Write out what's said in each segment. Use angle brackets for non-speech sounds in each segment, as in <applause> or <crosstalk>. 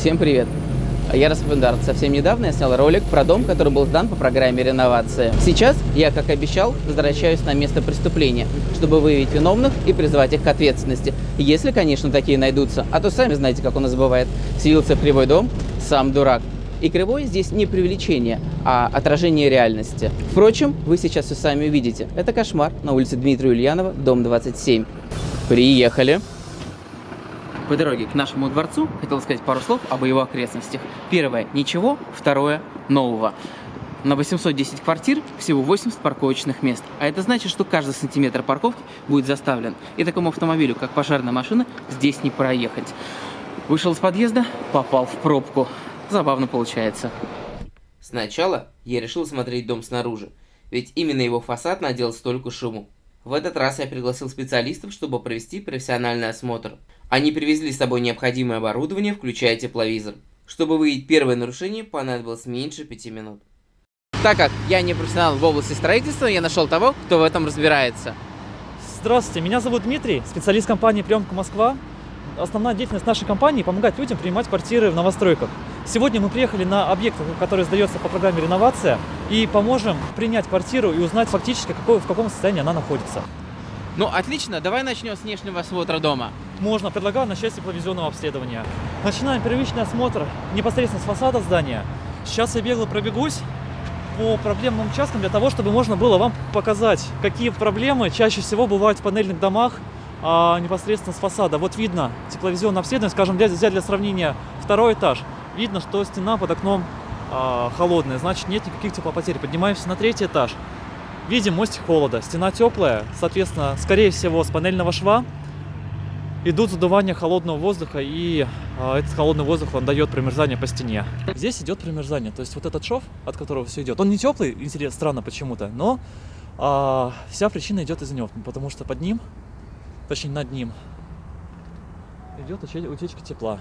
Всем привет! Я Распендарт. Совсем недавно я снял ролик про дом, который был сдан по программе реновации. Сейчас я, как обещал, возвращаюсь на место преступления, чтобы выявить виновных и призвать их к ответственности. Если, конечно, такие найдутся. А то сами знаете, как у нас бывает. Селился в кривой дом, сам дурак. И кривой здесь не привлечение, а отражение реальности. Впрочем, вы сейчас все сами увидите. Это кошмар на улице Дмитрия Ульянова, дом 27. Приехали. По дороге к нашему дворцу хотел сказать пару слов об его окрестностях. Первое – ничего, второе – нового. На 810 квартир всего 80 парковочных мест. А это значит, что каждый сантиметр парковки будет заставлен. И такому автомобилю, как пожарная машина, здесь не проехать. Вышел из подъезда, попал в пробку. Забавно получается. Сначала я решил смотреть дом снаружи, ведь именно его фасад надел столько шуму. В этот раз я пригласил специалистов, чтобы провести профессиональный осмотр. Они привезли с собой необходимое оборудование, включая тепловизор. Чтобы выявить первое нарушение, понадобилось меньше пяти минут. Так как я не профессионал в области строительства, я нашел того, кто в этом разбирается. Здравствуйте, меня зовут Дмитрий, специалист компании «Приемка Москва». Основная деятельность нашей компании – помогать людям принимать квартиры в новостройках. Сегодня мы приехали на объект, который сдается по программе «Реновация», и поможем принять квартиру и узнать фактически, какой, в каком состоянии она находится. Ну, отлично, давай начнем с внешнего осмотра дома. Можно, предлагаю начать с тепловизионного обследования. Начинаем первичный осмотр непосредственно с фасада здания. Сейчас я бегло пробегусь по проблемным участкам для того, чтобы можно было вам показать, какие проблемы чаще всего бывают в панельных домах а, непосредственно с фасада. Вот видно тепловизионное обследование, скажем, взять для сравнения второй этаж. Видно, что стена под окном а, холодная, значит нет никаких теплопотерь. Поднимаемся на третий этаж. Видим мостик холода. Стена теплая, соответственно, скорее всего, с панельного шва идут задувания холодного воздуха, и э, этот холодный воздух, он дает промерзание по стене. Здесь идет промерзание, то есть вот этот шов, от которого все идет, он не теплый, интересно, странно почему-то, но э, вся причина идет из него, потому что под ним, точнее над ним, идет утечка тепла.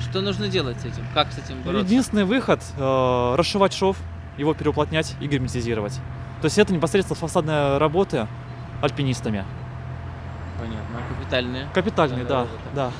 Что нужно делать с этим? Как с этим бороться? Единственный выход э, расшивать шов, его переуплотнять и герметизировать. То есть это непосредственно фасадная работа альпинистами. Понятно. Капитальные. Капитальные, да, да, да.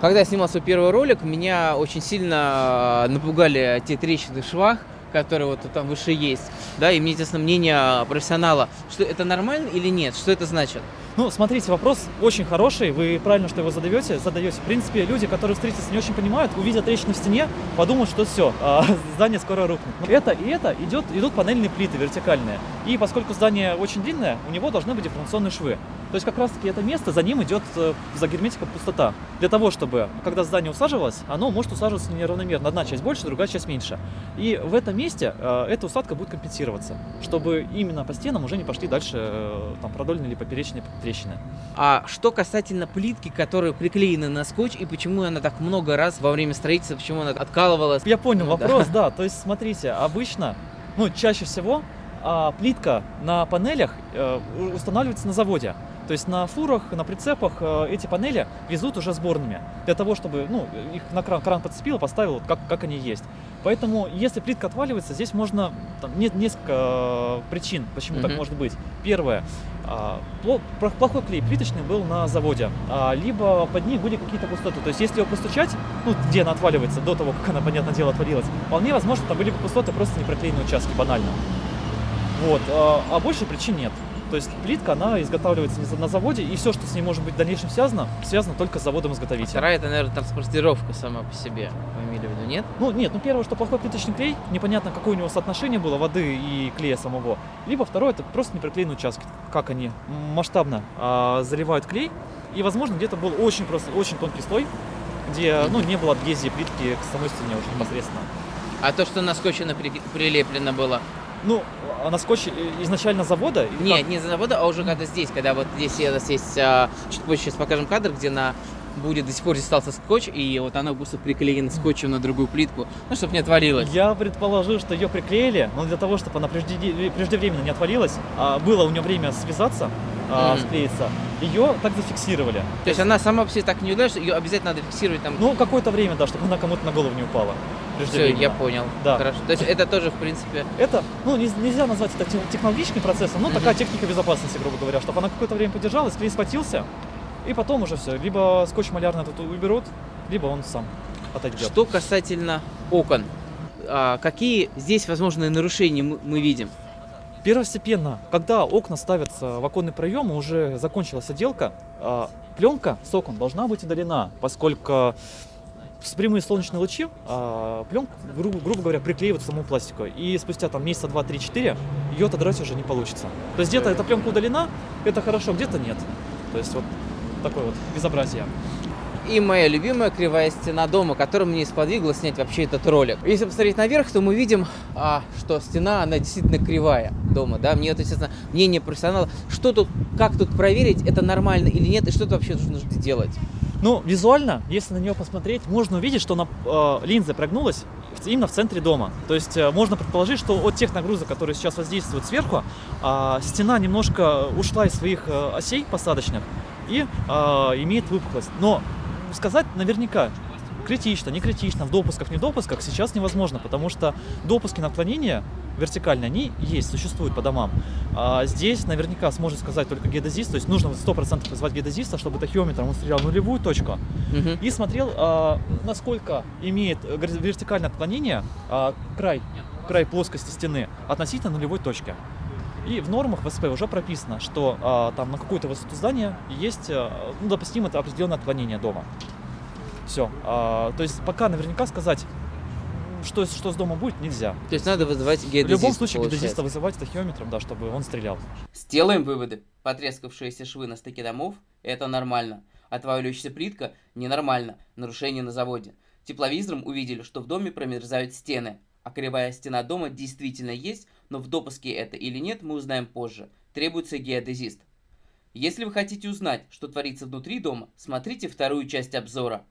Когда я снимал свой первый ролик, меня очень сильно напугали те трещины в швах, которые вот там выше есть. Да, и мне интересно мнение профессионала, что это нормально или нет, что это значит? Ну, смотрите, вопрос очень хороший, вы правильно, что его задаете, задаете. В принципе, люди, которые встретятся не очень понимают, увидят трещину в стене, подумают, что все, а, <laughs> здание скоро рухнет. Это и это идет, идут панельные плиты вертикальные. И поскольку здание очень длинное, у него должны быть дифференционные швы. То есть как раз таки это место, за ним идет э, за герметиком пустота. Для того, чтобы, когда здание усаживалось, оно может усаживаться неравномерно. Одна часть больше, другая часть меньше. И в этом месте э, эта усадка будет компенсироваться, чтобы именно по стенам уже не пошли дальше э, там продольные или поперечные трещины. А что касательно плитки, которая приклеена на скотч, и почему она так много раз во время строительства, почему она откалывалась? Я понял ну, вопрос, да. да. То есть, смотрите, обычно, ну, чаще всего а, плитка на панелях э, устанавливается на заводе. То есть на фурах, на прицепах э, эти панели везут уже сборными, для того, чтобы ну, их на кран, кран подцепил, поставил, как, как они есть. Поэтому, если плитка отваливается, здесь можно, там, нет несколько э, причин, почему mm-hmm. так может быть. Первое, э, плохой клей плиточный был на заводе, а, либо под ней были какие-то пустоты. То есть, если его постучать, ну, где она отваливается, до того, как она, понятное дело, отвалилась, вполне возможно, там были пустоты, просто не проклеенные участки, банально. Вот, а, а больше причин нет. То есть плитка, она изготавливается на заводе, и все, что с ней может быть в дальнейшем связано, связано только с заводом-изготовителем. Вторая, это, наверное, транспортировка сама по себе, вы имели в виду, нет? Ну, нет, ну первое, что плохой плиточный клей, непонятно, какое у него соотношение было воды и клея самого. Либо второе, это просто неприклеенные участки, как они масштабно а, заливают клей, и, возможно, где-то был очень просто, очень тонкий слой, где, ну, не было адгезии плитки к самой стене уже непосредственно. А то, что на скотче прилеплено было, ну, а на скотч изначально завода? Нет, как? не за завода, а уже когда здесь, когда вот здесь у нас есть, а, чуть позже сейчас покажем кадр, где на будет до сих пор остался скотч, и вот она просто приклеена скотчем на другую плитку, ну, чтобы не отвалилась. Я предположил, что ее приклеили, но для того, чтобы она прежде, преждевременно не отвалилась, а было у нее время связаться, mm-hmm. склеиться, ее так зафиксировали. То, То есть она сама по себе так не ударит, ее обязательно надо фиксировать там? Ну, какое-то время, да, чтобы она кому-то на голову не упала. Все, я понял. Да. Хорошо. То есть это тоже, в принципе... Это, ну, нельзя назвать это технологическим процессом, но такая техника безопасности, грубо говоря, чтобы она какое-то время подержалась, клей схватился, и потом уже все. Либо скотч малярный тут уберут, либо он сам. отойдет. Что касательно окон, а, какие здесь возможные нарушения мы, видим? Первостепенно, когда окна ставятся в оконный проем, уже закончилась отделка, а, пленка с окон должна быть удалена, поскольку с прямые солнечные лучи а, пленку, грубо, грубо говоря, приклеивают к самому пластику. И спустя там месяца 2, 3, 4 ее отодрать уже не получится. То есть где-то эта пленка удалена, это хорошо, где-то нет. То есть вот такое вот безобразие. И моя любимая кривая стена дома, которая мне сподвигла снять вообще этот ролик. Если посмотреть наверх, то мы видим, а, что стена, она действительно кривая дома, да. Мне это, естественно, мнение профессионала. Что тут, как тут проверить, это нормально или нет, и что тут вообще нужно делать? Ну, визуально, если на нее посмотреть, можно увидеть, что она, э, линза прогнулась именно в центре дома. То есть э, можно предположить, что от тех нагрузок, которые сейчас воздействуют сверху, э, стена немножко ушла из своих э, осей посадочных и э, имеет выпуклость. Но сказать наверняка, критично, не критично, в допусках, не допусках сейчас невозможно, потому что допуски на отклонения вертикальные, они есть, существуют по домам. А здесь наверняка сможет сказать только геодезист, то есть нужно 100% позвать геодезиста, чтобы тахиометром он стрелял нулевую точку Мгм. и смотрел, а, насколько имеет вертикальное отклонение а, край, край плоскости стены относительно нулевой точки. И в нормах ВСП уже прописано, что а, там на какую-то высоту здания есть а, ну, допустимо это определенное отклонение дома. Все. то есть пока наверняка сказать, что, что с домом будет, нельзя. То есть надо вызывать В геодезиста, любом случае получается. геодезиста вызывать тахиометром, да, чтобы он стрелял. Сделаем выводы. Потрескавшиеся швы на стыке домов – это нормально. Отваливающаяся плитка – ненормально. Нарушение на заводе. Тепловизором увидели, что в доме промерзают стены. А кривая стена дома действительно есть, но в допуске это или нет, мы узнаем позже. Требуется геодезист. Если вы хотите узнать, что творится внутри дома, смотрите вторую часть обзора.